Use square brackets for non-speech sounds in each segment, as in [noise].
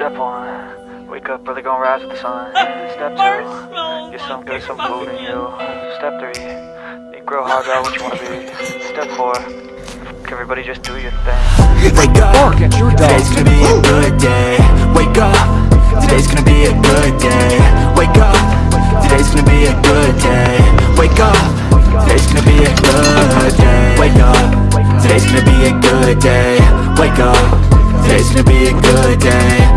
Step one, wake up early, gonna rise with the sun. [laughs] Step two, get some good, some food in you. Step three, you grow hard, out what you wanna be. Step four, everybody just do your thing. Wake up, today's gonna be a good day. Wake up, today's gonna be a good day. Wake up, today's gonna be a good day. Wake up, today's gonna be a good day. Wake up, today's gonna be a good day. Wake up, today's gonna be a good day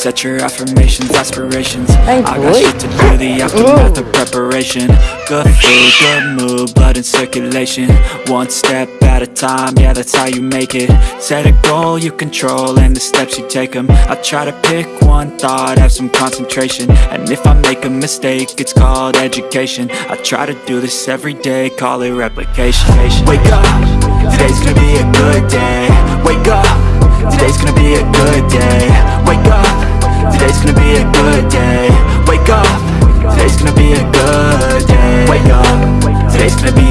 Set your affirmations, aspirations. I got shit to do, the aftermath of preparation. Good food, good mood, blood in circulation. One step at a time, yeah that's how you make it. Set a goal you control and the steps you take them I try to pick one thought, have some concentration. And if I make a mistake, it's called education. I try to do this every day, call it replication. Wake up, today's gonna be a good day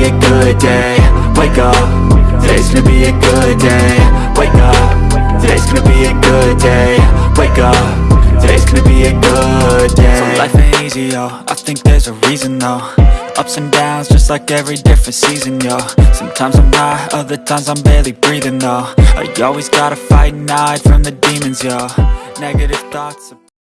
a good day. Wake up, today's gonna be a good day. Wake up, today's gonna be a good day. Wake up, today's gonna be a good day. So life ain't easy, yo, I think there's a reason though. Ups and downs, just like every different season, yo. Sometimes I'm high, other times I'm barely breathing, though. I always gotta fight and hide from the demons, yo. Negative thoughts